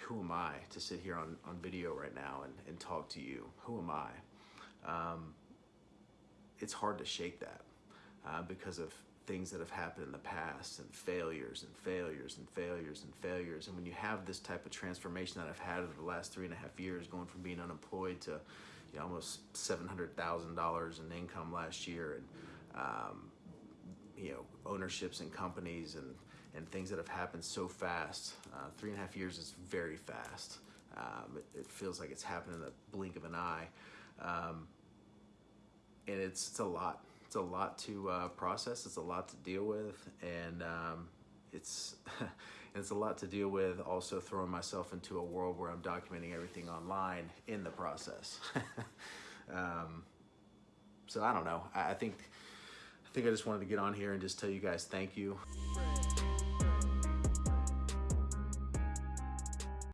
who am I to sit here on, on video right now and, and talk to you? Who am I? Um, it's hard to shake that uh, because of things that have happened in the past and failures and failures and failures and failures. And when you have this type of transformation that I've had over the last three and a half years, going from being unemployed to you know, almost $700,000 in income last year and, um, you know, ownerships and companies and, and things that have happened so fast. Uh, three and a half years is very fast. Um, it, it, feels like it's happened in the blink of an eye. Um, and it's, it's a lot it's a lot to uh, process. It's a lot to deal with, and um, it's it's a lot to deal with. Also, throwing myself into a world where I'm documenting everything online in the process. um, so I don't know. I, I think I think I just wanted to get on here and just tell you guys thank you.